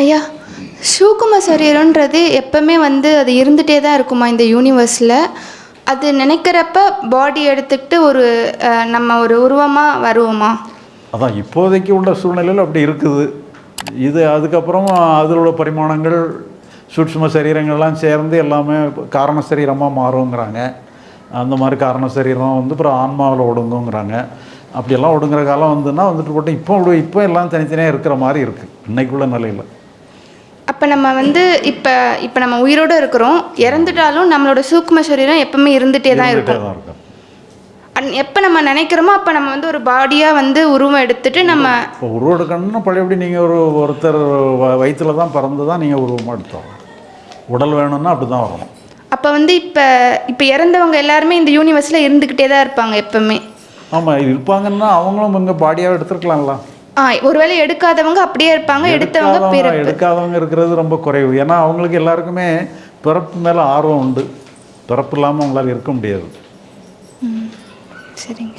ஐயா சூக்கும சரீரன்றது எப்பவுமே வந்து அது இருந்துகிட்டே தான் இருக்குமா இந்த யூனிவர்ஸில் அது நினைக்கிறப்ப பாடி எடுத்துக்கிட்டு ஒரு நம்ம ஒரு உருவமாக வருவோமா? அதான் இப்போதைக்கு உள்ள சூழ்நிலையில் அப்படி இருக்குது. இது அதுக்கப்புறம் அதில் உள்ள பரிமாணங்கள் சூட்சும சரீரங்கள்லாம் சேர்ந்து எல்லாமே காரண சரீரமாக மாறுங்கிறாங்க. அந்த மாதிரி காரண சரீரம் வந்து அப்புறம் ஆன்மாவில் ஒடுங்குங்கிறாங்க. அப்படியெல்லாம் ஒடுங்குற காலம் வந்துன்னா வந்துட்டு போட்டு இப்போ இப்போ எல்லாம் தனித்தனியாக இருக்கிற மாதிரி இருக்குது இன்றைக்குள்ள நிலையில். அப்போ நம்ம வந்து இப்போ இப்போ நம்ம உயிரோடு இருக்கிறோம். இறந்துட்டாலும் நம்மளோட சூக்கும சரீரம் எப்பவுமே இருந்துகிட்டே தான் இருக்கும். அன் எப்போ நம்ம நினைக்கிறோமோ அப்போ நம்ம வந்து ஒரு பாடியாக வந்து உருவம் எடுத்துட்டு நம்ம இப்போ உருவெடுக்கணும்னா பழையபடி நீங்கள் ஒரு ஒருத்தர் வ- வயித்துல தான் பிறந்து தான் நீங்கள் உருவமாக எடுத்தோம். உடல் வேணும்னா அப்படி தான் வரணும். அப்போ வந்து இப்போ இப்போ இறந்தவங்க எல்லாருமே இந்த யூனிவர்ஸில் இருந்துக்கிட்டே தான் இருப்பாங்க எப்பவுமே. ஆமாம் இருப்பாங்கன்னா அவங்களும் இங்கே பாடியாக எடுத்துருக்கலாம்ல. ஒருவேளை எடுக்காதவங்க அப்படியே இருப்பாங்க எடுத்தவங்க எடுக்காதவங்க பிறப்பு. எடுக்காதவங்க இருக்கிறது ரொம்ப குறைவு. ஏன்னா அவங்களுக்கு எல்லாருக்குமே பிறப்பு மேலே ஆர்வம் உண்டு. பிறப்பு இல்லாமல் அவங்களால இருக்க முடியாது. சரிங்க.